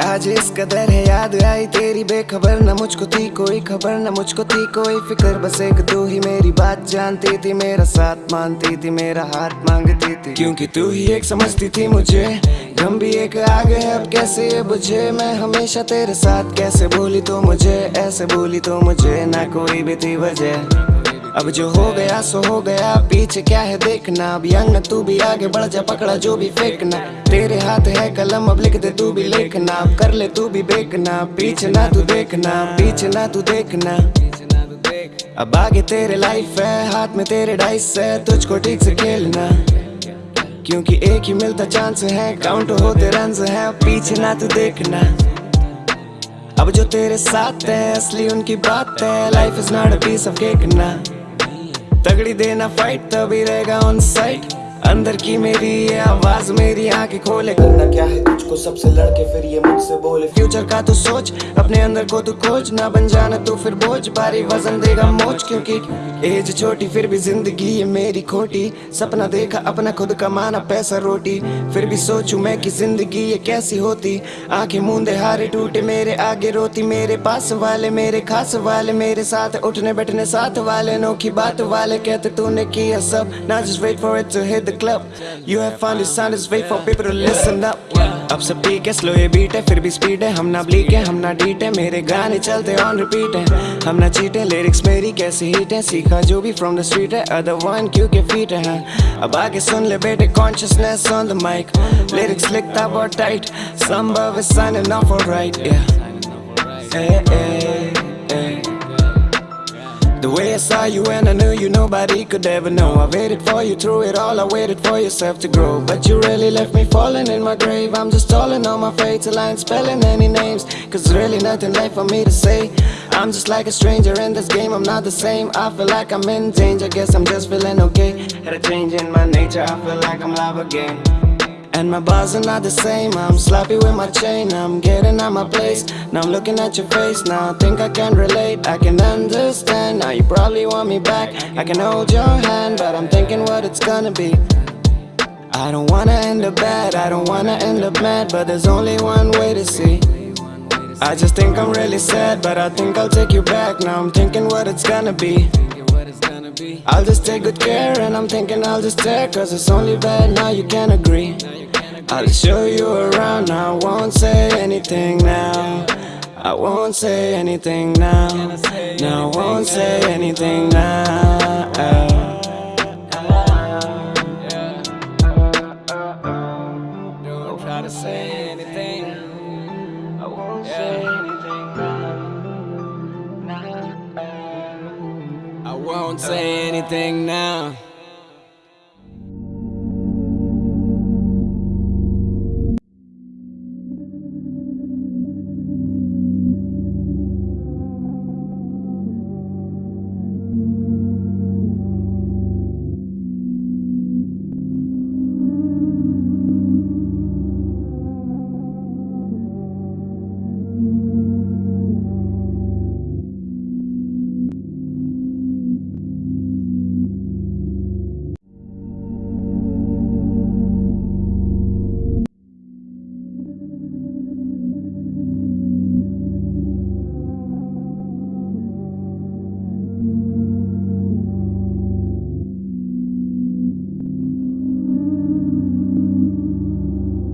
आज इस कदर है याद आई तेरी बेखबर, न मुझको थी कोई खबर, न मुझको थी कोई फ़िक्र, बस एक तू ही मेरी बात जानती थी, मेरा साथ मानती थी, मेरा हाथ मांगती थी। क्योंकि तू ही एक समझती थी मुझे, गम भी एक आ गए, अब कैसे ये बुझे? मैं हमेशा तेरे साथ, कैसे बोली तो मुझे? ऐसे बोली तो मुझे, ना कोई भी थी वजह। अब जो हो गया, सो हो गया। पीछे क्या है देखना? अब यंग तू भी आगे बढ़ जा, पकड़ा जो भी फेंकना। तेरे हाथ है कलम, अब लिख दे, तू भी लिखना। अब कर ले, तू भी बेकना पीछे ना तू देखना, पीछे ना तू देखना। अब आगे तेरे लाइफ है, हाथ में तेरे डाइस है, तुझको ठीक से खेलना। क्योंकि एक ही मिलता चांस है काउंट होते रन है पीछे ना तू देखना। अब जो तेरे साथ है, असली उनकी बात है life is not a piece of cake ना। तगड़ी देना फाइट तभी रहेगा ऑन साइट अंदर की मेरी ये आवाज़ मेरी आँखें खोले। करना क्या है तुझको सबसे लड़के, फिर ये मुझसे बोले। फ्यूचर का तू सोच, अपने अंदर को तू खोज। ना बन जाना तू फिर बोझ। भारी वज़न देगा मोच, क्योंकि एज छोटी, फिर भी ज़िंदगी ये मेरी खोटी। सपना देखा, अपना खुद कमाना, पैसा रोटी। फिर भी सोचू मैं कि ज़िंदगी ये कैसी होती। आँखें मूंदे, हारे टूटे, मेरे आगे रोती। मेरे पास वाले, मेरे खास वाले, मेरे साथ उठने बैठने, साथ वाले नोखी बात वाले। कहते तूने किया सब ना just wait for it to hit the club. You have found the sound, just wait for people to listen up. अब सब ठीक है स्लो ये बीट है फिर भी स्पीड है। हम ना ब्लीक है हम ना डीट है मेरे गाने चलते ऑन रिपीट है। हम ना चीट है लिरिक्स मेरी कैसी हीट है? सीखा जो भी फ्रॉम द स्ट्रीट है अदर वन क्यों के फीट है? अब आगे सुन ले बेटे consciousness on the mic lyrics लिखता बहुत टाइट संभव signing off alright yeah hey, hey. Saw you and I knew you. Nobody could ever know. I waited for you through it all, I waited for yourself to grow. But you really left me falling in my grave. I'm just stalling on my I ain't spelling any names. Cause there's really nothing left for me to say. I'm just like a stranger in this game, I'm not the same. I feel like I'm in danger, guess I'm just feeling okay. Had a change in my nature, I feel like I'm live again and my bars are not the same. I'm sloppy with my chain. I'm getting out my place. Now I'm looking at your face. Now I think I can relate. I can understand. Now you probably want me back. I can hold your hand But I'm thinking what it's gonna be. I don't wanna end up bad. I don't wanna end up mad But there's only one way to see. I just think I'm really sad But I think I'll take you back. Now I'm thinking what it's gonna be I'll just take good care and I'm thinking I'll just stare Cause it's only bad now you can agree. I'll show you around, I won't say anything now. I won't say anything now. No, I won't say anything now don't say anything now.